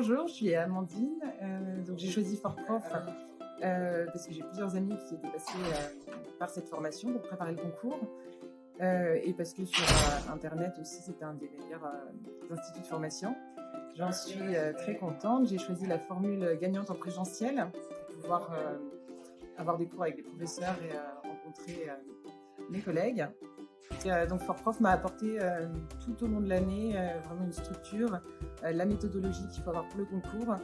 bonjour, je suis Amandine. Euh, donc j'ai choisi Fort Prof euh, parce que j'ai plusieurs amis qui étaient passés euh, par cette formation pour préparer le concours. et parce que sur Internet aussi, c'était un des meilleurs instituts de formation. J'en suis très contente. J'ai choisi la formule gagnante en présentiel pour pouvoir avoir des cours avec des professeurs et rencontrer mes collègues. Donc Fort m'a apporté tout au long de l'année vraiment une structure, la méthodologie qu'il faut avoir pour le concours